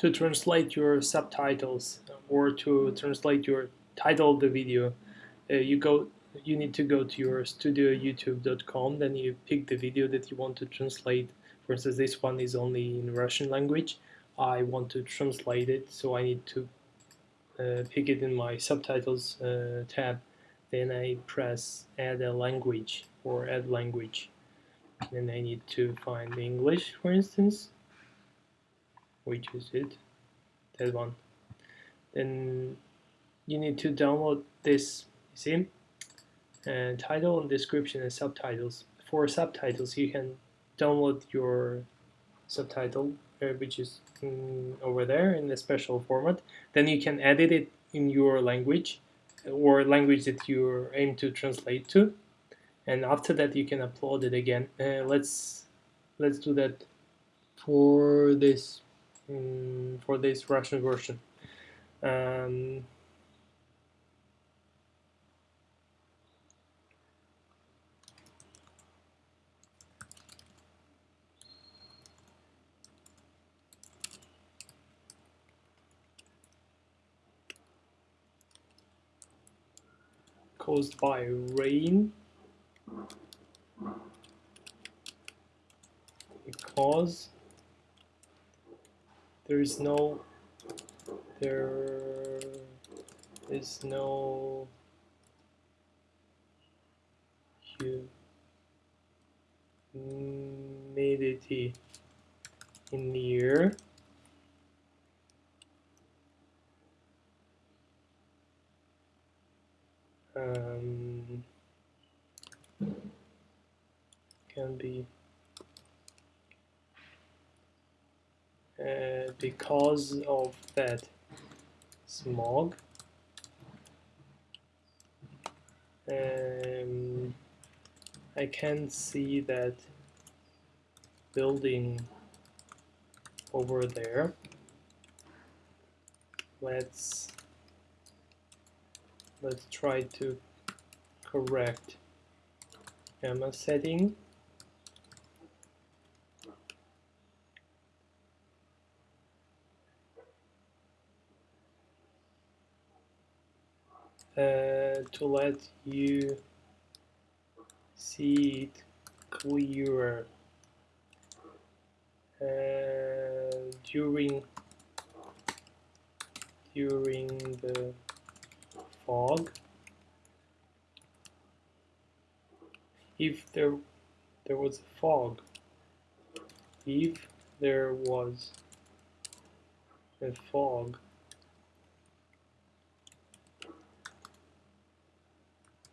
to translate your subtitles or to translate your title of the video, uh, you go you need to go to your studioyoutube.com then you pick the video that you want to translate. For instance this one is only in Russian language. I want to translate it so I need to uh, pick it in my subtitles uh, tab. Then I press add a language or add language. Then I need to find English for instance which is it? That one. Then you need to download this see? And title and description and subtitles. For subtitles you can download your subtitle uh, which is over there in a special format. Then you can edit it in your language or language that you aim to translate to. And after that you can upload it again. Uh, let's let's do that for this um, for this Russian version. Um, caused by rain. Because there is no there is no humidity in the air um, can be uh, because of that smog. Um, I can see that building over there. Let's let's try to correct gamma setting uh, to let you see it clearer. Uh, during during the fog if there there was a fog if there was a fog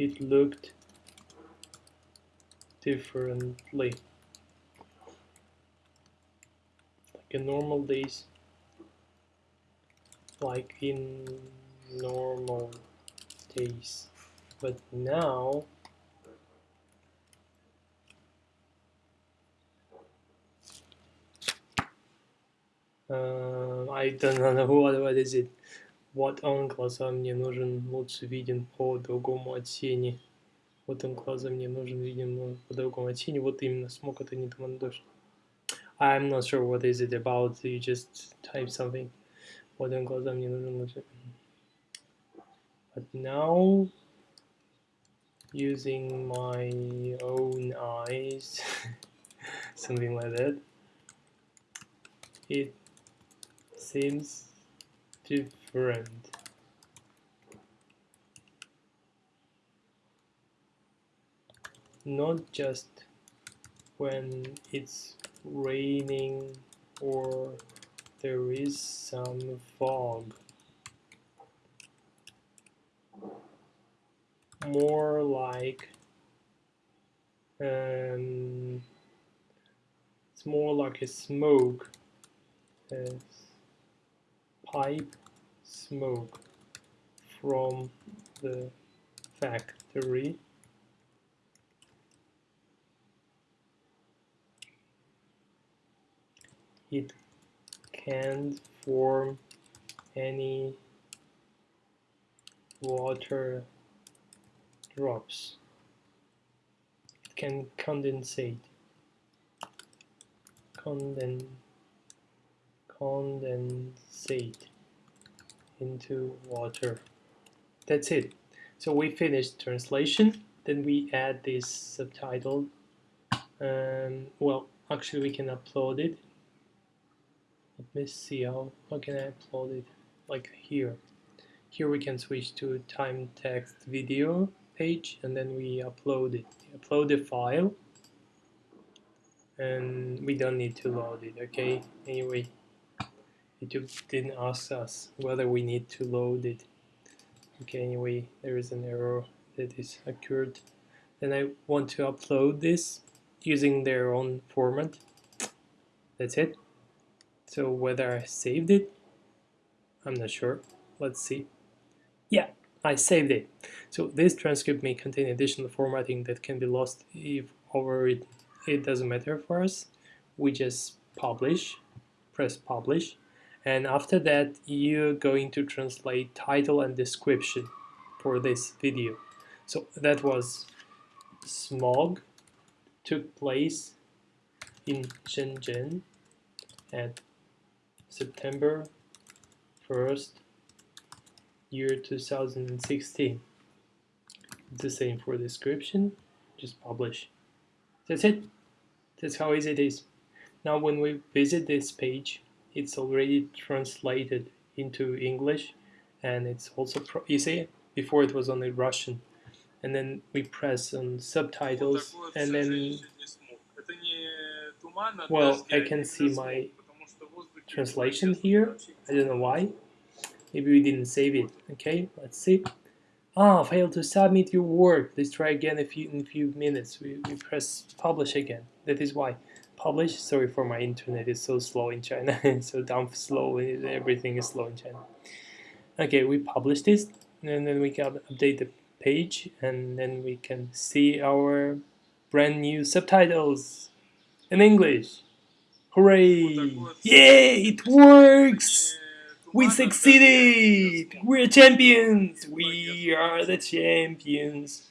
it looked differently. Like in normal days like in normal days. But now uh, I don't know what, what is it вот он глаза мне нужен лучше виден по другому от тени вот он глаза мне нужен виден по другому от тени вот именно смог это не дождь I'm not sure what is it about you just type something вот он глаза мне нужен лучше but now using my own eyes something like that it seems different not just when it's raining or there is some fog. More like um, it's more like a smoke a pipe smoke from the factory it can't form any water drops. It can condensate. Conden, condensate into water. That's it. So we finished translation. Then we add this subtitle. Um, well, actually we can upload it. Let me see how, how can I upload it? Like here. Here we can switch to time text video page and then we upload it. Upload the file and we don't need to load it, okay? Anyway, YouTube didn't ask us whether we need to load it. Okay, anyway, there is an error that is occurred. Then I want to upload this using their own format. That's it. So whether I saved it, I'm not sure. Let's see. Yeah, I saved it. So this transcript may contain additional formatting that can be lost if overwritten. It doesn't matter for us. We just publish, press publish, and after that you're going to translate title and description for this video. So that was smog took place in Shenzhen at September 1st year 2016 the same for description just publish. That's it. That's how easy it is. Now when we visit this page it's already translated into English and it's also you see before it was only Russian. And then we press on subtitles and then well I can see my translation here. I don't know why. Maybe we didn't save it. Okay let's see. Ah failed to submit your work. Let's try again a few, in a few minutes. We, we press publish again. That is why publish sorry for my internet it's so slow in China it's so down slow everything is slow in China okay we publish this and then we can update the page and then we can see our brand new subtitles in English. Hooray! Yay! It works! We succeeded! We're champions! We are the champions!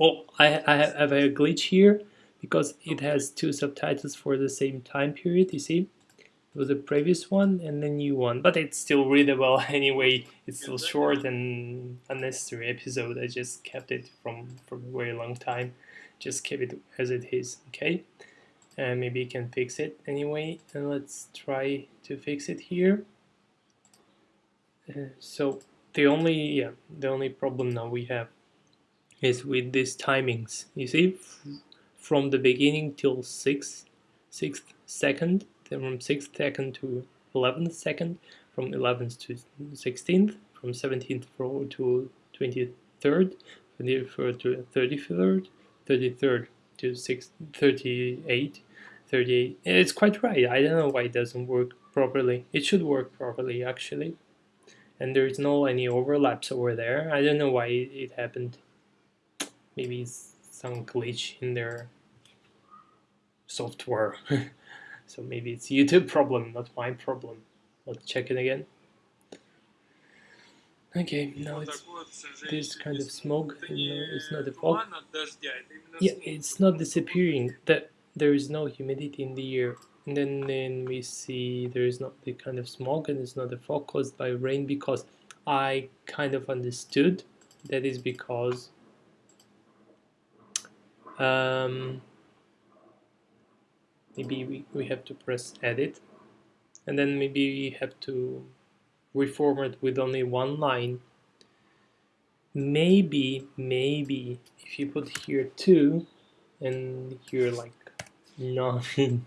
Oh, I, I have a glitch here because it has two subtitles for the same time period, you see? It was the previous one and the new one, but it's still readable anyway. It's still short and unnecessary episode. I just kept it from, from a very long time. Just keep it as it is, okay? uh, maybe you can fix it anyway and let's try to fix it here uh, so the only yeah the only problem now we have is with these timings you see from the beginning till 6th 6th second then from 6th second to 11th second from 11th to 16th from 17th to 23rd 23rd to 33rd 33rd to 6, 38, 38. It's quite right. I don't know why it doesn't work properly. It should work properly actually. And there's no any overlaps over there. I don't know why it happened. Maybe it's some glitch in their software. so maybe it's YouTube problem, not my problem. Let's check it again. Okay, now it's this kind of smoke, it's not a fog. Yeah, it's not disappearing, that there is no humidity in the air. And then, then we see there is not the kind of smoke and it's not a fog caused by rain because I kind of understood that is because um, maybe we, we have to press edit. And then maybe we have to reformat with only one line. Maybe maybe if you put here two and here like nine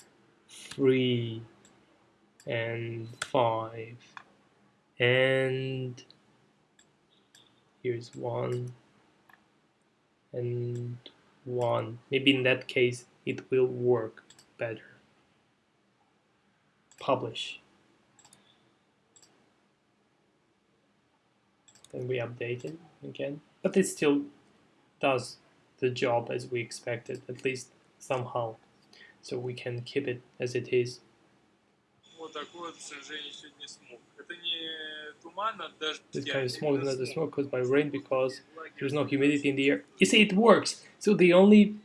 three and five and here's one and one maybe in that case it will work better publish then we update it again. But it still does the job as we expected, at least somehow. So we can keep it as it is. This kind of smoke is not the smoke caused by rain because there's no humidity in the air. You see, it works. So the only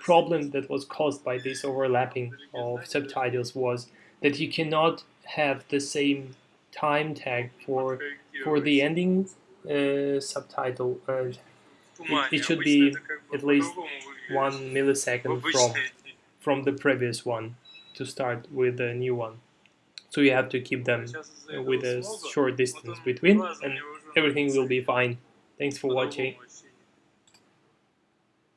problem that was caused by this overlapping of subtitles was that you cannot have the same time tag for for the ending uh, subtitle. And it, it should be at least one millisecond from from the previous one to start with the new one so you have to keep them with a short distance between and everything will be fine. Thanks for watching